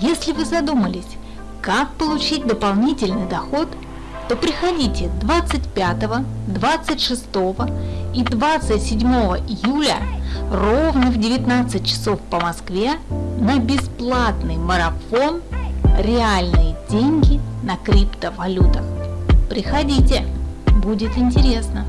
Если вы задумались, как получить дополнительный доход, то приходите 25, 26 и 27 июля ровно в 19 часов по Москве на бесплатный марафон «Реальные деньги на криптовалютах». Приходите, будет интересно.